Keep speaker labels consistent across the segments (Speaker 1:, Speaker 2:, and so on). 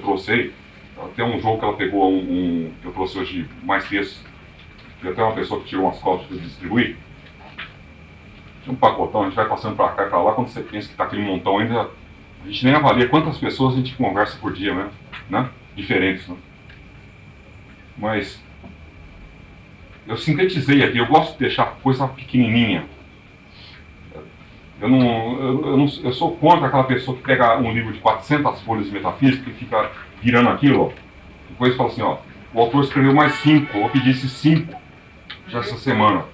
Speaker 1: trouxe aí. Tem um jogo que ela pegou, um, um eu trouxe hoje mais textos. Tem até uma pessoa que tirou umas cópias para distribuir. Tem um pacotão, a gente vai passando para cá e para lá. Quando você pensa que está aquele montão ainda, a gente nem avalia quantas pessoas a gente conversa por dia mesmo, né? Diferentes, né? Mas eu sintetizei aqui, eu gosto de deixar coisa pequenininha. Eu, não, eu, eu, não, eu sou contra aquela pessoa que pega um livro de 400 folhas de metafísica e fica virando aquilo, ó. Depois fala assim, ó, o autor escreveu mais cinco, eu pedi esses cinco já essa semana.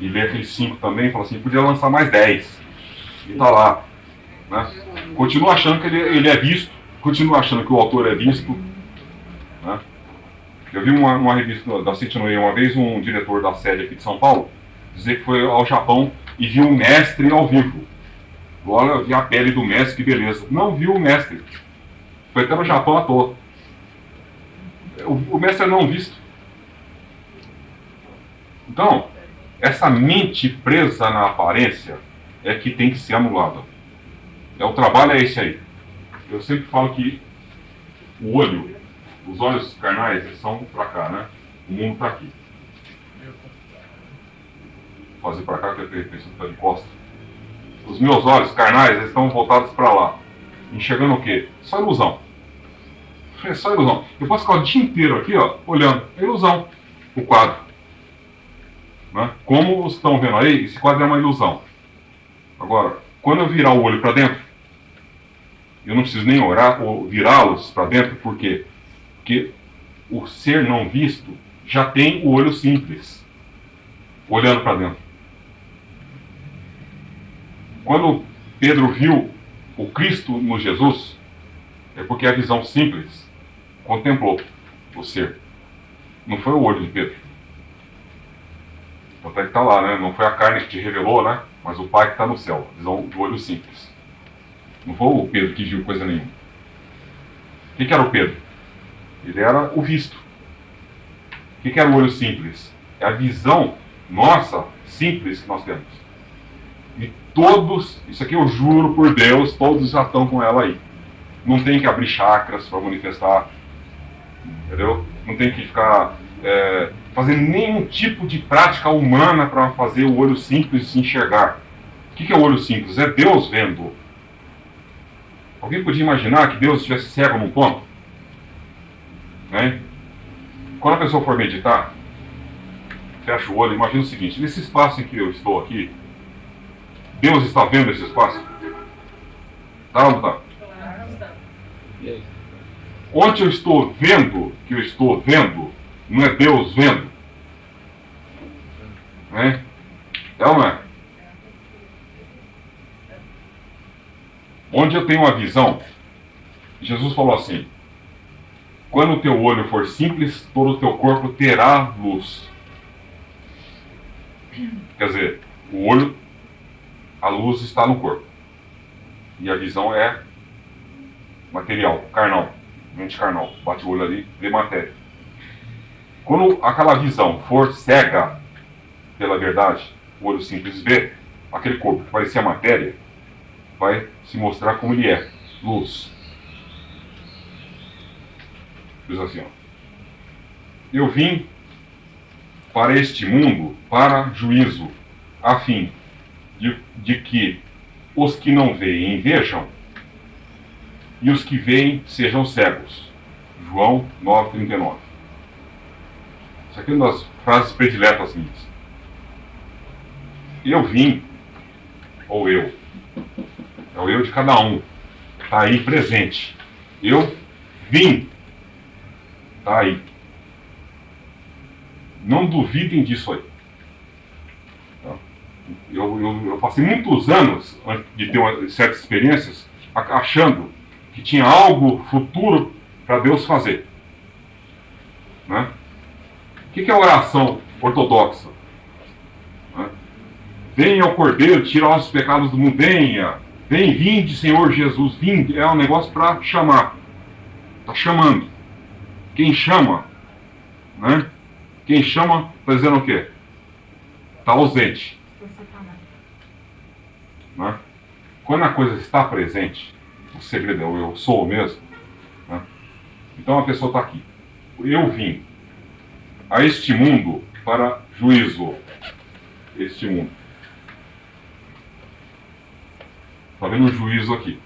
Speaker 1: E lê aqueles cinco também e fala assim, podia lançar mais dez. E tá lá. Né? Continua achando que ele, ele é visto, continua achando que o autor é visto. Né? Eu vi uma, uma revista da City uma vez, um diretor da sede aqui de São Paulo, dizer que foi ao Japão e viu um mestre ao vivo. Olha, vi a pele do mestre, que beleza. Não viu o mestre. Foi até no Japão à toa. O, o mestre é não visto. Então, essa mente presa na aparência é que tem que ser anulada. É, o trabalho é esse aí. Eu sempre falo que o olho os olhos carnais eles são para cá, né? O mundo está aqui. Fazer para cá que eu pensei que de costa. Os meus olhos carnais estão voltados para lá. Enxergando o quê? Só ilusão. É só ilusão. Eu posso ficar o dia inteiro aqui, ó, olhando. É ilusão. O quadro. Né? Como estão vendo aí, esse quadro é uma ilusão. Agora, quando eu virar o olho para dentro, eu não preciso nem orar ou virá-los para dentro, porque porque o ser não visto já tem o olho simples, olhando para dentro. Quando Pedro viu o Cristo no Jesus, é porque a visão simples contemplou o ser. Não foi o olho de Pedro. Até que está lá, né? Não foi a carne que te revelou, né? Mas o Pai que está no céu. Visão do olho simples. Não foi o Pedro que viu coisa nenhuma. O que, que era o Pedro? Ele era o visto. O que, era o olho simples? É a visão nossa, simples, que nós temos. Todos, isso aqui eu juro por Deus, todos já estão com ela aí. Não tem que abrir chakras para manifestar. Entendeu? Não tem que ficar é, fazendo nenhum tipo de prática humana para fazer o olho simples se enxergar. O que, que é o olho simples? É Deus vendo. Alguém podia imaginar que Deus estivesse cego num ponto? Né? Quando a pessoa for meditar, fecha o olho, imagina o seguinte, nesse espaço em que eu estou aqui, Deus está vendo esse espaço? Tá ou não está? Onde eu estou vendo, que eu estou vendo, não é Deus vendo? Né? É ou não é? Onde eu tenho uma visão, Jesus falou assim, quando o teu olho for simples, todo o teu corpo terá luz. Quer dizer, o olho, a luz está no corpo. E a visão é material, carnal, mente carnal. Bate o olho ali, vê matéria. Quando aquela visão for cega pela verdade, o olho simples vê, aquele corpo que parecia matéria, vai se mostrar como ele é, luz. Diz assim, ó. Eu vim para este mundo para juízo, a fim de, de que os que não veem vejam e os que veem sejam cegos. João 9,39. Isso aqui é uma das frases prediletas minhas. Eu vim, ou eu, é o eu de cada um, está aí presente. Eu vim Está aí. Não duvidem disso aí. Eu, eu, eu, passei muitos anos de ter uma, certas experiências achando que tinha algo futuro para Deus fazer. Né? O que é a oração ortodoxa? Né? Venha ao Cordeiro, tira os pecados do mundo, venha. Vem, vinde, Senhor Jesus, vinde. É um negócio para chamar. Está chamando. Quem chama, né? Quem chama está dizendo o quê? Está ausente. Né? Quando a coisa está presente, o segredo é o eu sou mesmo, né? Então a pessoa está aqui. Eu vim a este mundo para juízo. Este mundo. Está vendo o juízo aqui?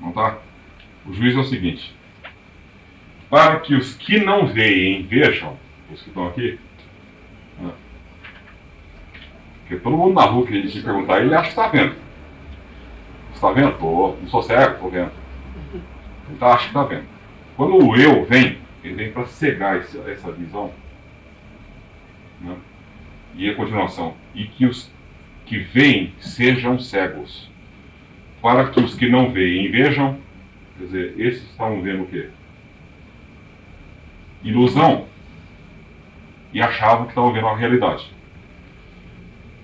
Speaker 1: Não tá? O juízo é o seguinte: para que os que não veem vejam, os que estão aqui, né? Porque todo mundo na rua que gente perguntar, ele acha que está vendo. Está vendo? Tô, não sou cego, estou vendo. Então acha que está vendo. Quando o eu vem, ele vem para cegar esse, essa visão. Né? E a continuação. E que os que veem sejam cegos. Para que os que não veem vejam. Quer dizer, esses estavam vendo o quê? Ilusão. E achavam que estavam vendo a realidade.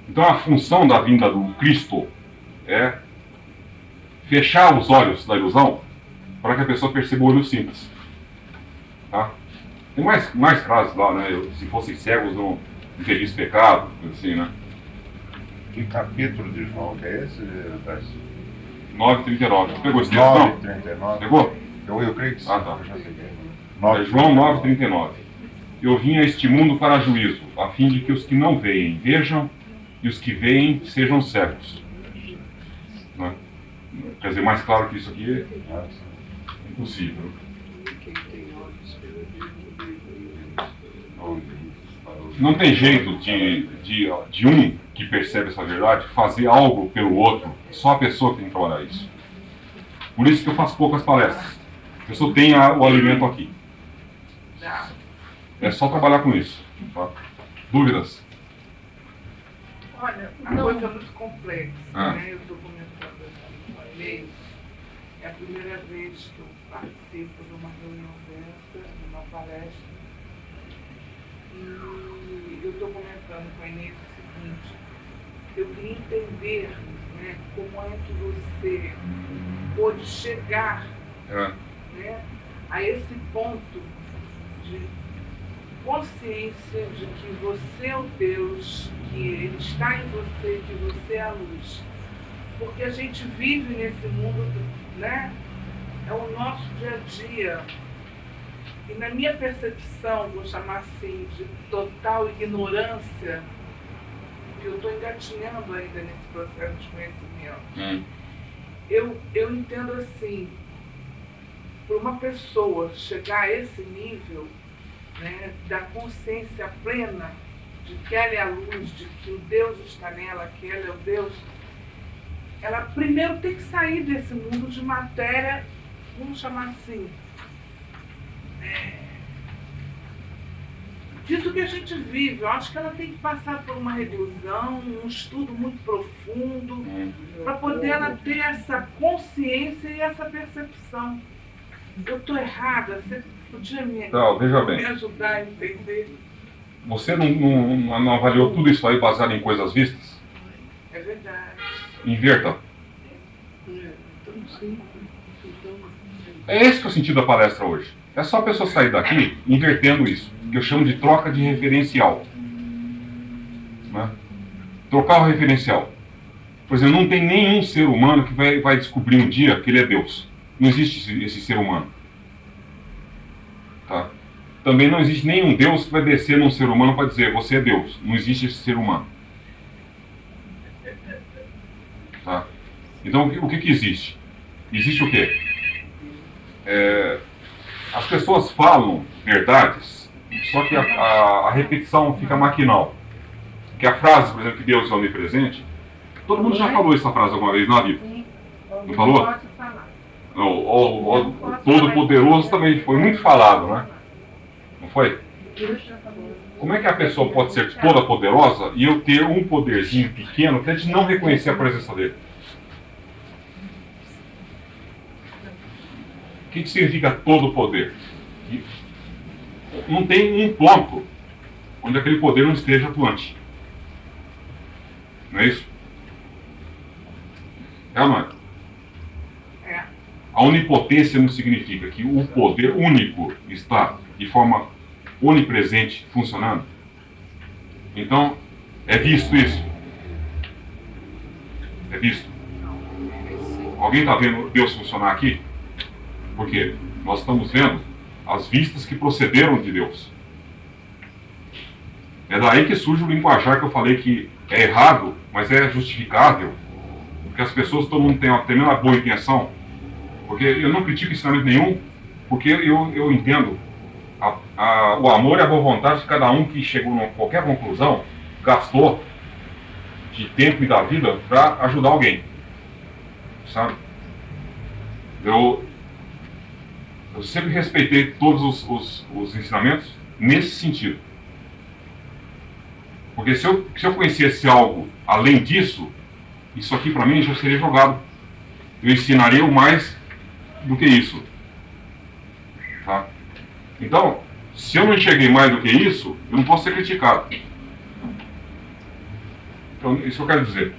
Speaker 1: Então a função da vinda do Cristo é fechar os olhos da ilusão para que a pessoa perceba o olho simples. Tá? Tem mais, mais frases lá, né? Se fossem cegos não, teriam pecado, assim, né?
Speaker 2: Que capítulo de João que é esse,
Speaker 1: 9,39. Pegou esse texto?
Speaker 2: 9,39.
Speaker 1: Pegou?
Speaker 2: Eu, eu creio que sim.
Speaker 1: Ah, tá.
Speaker 2: eu.
Speaker 1: É João 9,39. Eu vim a este mundo para juízo, a fim de que os que não veem vejam e os que veem sejam cegos. Né? Quer dizer, mais claro que isso aqui é impossível. Não tem jeito de, de, de um que percebe essa verdade fazer algo pelo outro. Só a pessoa que tem que trabalhar isso. Por isso que eu faço poucas palestras. A pessoa tem a, o alimento aqui. É só trabalhar com isso. Tá? Dúvidas?
Speaker 3: Olha, a coisa é muito complexa,
Speaker 1: Ah.
Speaker 3: né? Eu estou comentando aqui no e-mail. É a primeira vez que eu participo de uma reunião dessa, de uma palestra. E eu estou comentando com a Inês o seguinte, eu queria entender né, como é que você pôde chegar
Speaker 1: É.
Speaker 3: né, a esse ponto de consciência de que você é o Deus, que Ele está em você, que você é a luz. Porque a gente vive nesse mundo, né? É o nosso dia a dia. E na minha percepção, vou chamar assim, de total ignorância, que eu estou engatinhando ainda nesse processo de conhecimento
Speaker 1: Hum.
Speaker 3: eu, eu entendo assim, para uma pessoa chegar a esse nível né, da consciência plena de que ela é a luz, de que o Deus está nela, que ela é o Deus, ela primeiro tem que sair desse mundo de matéria, vamos chamar assim, é, disso que a gente vive. Eu acho que ela tem que passar por uma revisão, um estudo muito profundo,
Speaker 1: Hum.
Speaker 3: para poder ela ter essa consciência e essa percepção. Eu estou errada, você podia me,
Speaker 1: Então, veja
Speaker 3: me
Speaker 1: bem.
Speaker 3: ajudar a entender?
Speaker 1: Você não, não, não avaliou tudo isso aí baseado em coisas vistas?
Speaker 3: É verdade.
Speaker 1: Inverta. É esse que é o sentido da palestra hoje. É só a pessoa sair daqui invertendo isso, que eu chamo de troca de referencial. Né? Trocar o referencial. Por exemplo, não tem nenhum ser humano que vai, vai descobrir um dia que ele é Deus. Não existe esse, esse ser humano. Tá? Também não existe nenhum Deus que vai descer num ser humano para dizer você é Deus. Não existe esse ser humano. Tá? Então o que, o que, que existe? Existe o quê? É, as pessoas falam verdades, só que a, a- a repetição fica maquinal. Que a frase, por exemplo, que Deus é onipresente, todo mundo já falou essa frase alguma vez na vida. Não falou? O, o, o, Todo-Poderoso também foi muito falado, né? Não foi? Como é que a pessoa pode ser toda poderosa e eu ter um poderzinho pequeno que a gente não reconhecer a presença dele? O que, que significa todo poder? Não tem um ponto onde aquele poder não esteja atuante. Não é isso? É? É. A onipotência não significa que o poder único está de forma onipresente funcionando. Então, é visto isso. É visto. Alguém está vendo Deus funcionar aqui? Por quê? nós estamos vendo as vistas que procederam de Deus. É daí que surge o linguajar que eu falei que é errado, mas é justificável. Porque as pessoas, todo mundo tem uma tremenda boa intenção. Porque eu não critico ensinamento nenhum, porque eu, eu entendo a, a, o amor e a boa vontade de cada um que chegou a qualquer conclusão, gastou de tempo e da vida para ajudar alguém. Sabe? Eu, eu sempre respeitei todos os, os, os ensinamentos nesse sentido. Porque se eu, se eu conhecesse algo além disso, isso aqui para mim já seria jogado. Eu ensinaria o mais do que isso. Tá? Então, se eu não enxerguei mais do que isso, eu não posso ser criticado. Então, isso eu quero dizer.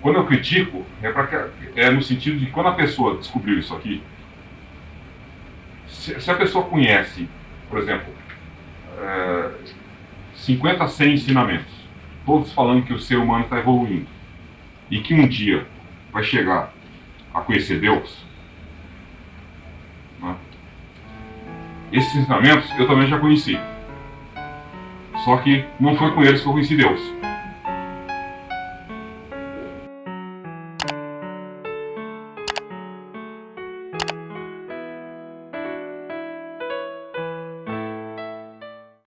Speaker 1: Quando eu critico, é, é no sentido de que quando a pessoa descobriu isso aqui, se, se a pessoa conhece, por exemplo, é, 50 a 100 ensinamentos, todos falando que o ser humano está evoluindo, e que um dia vai chegar a conhecer Deus, esses ensinamentos eu também já conheci. Só que não foi com eles que eu conheci Deus.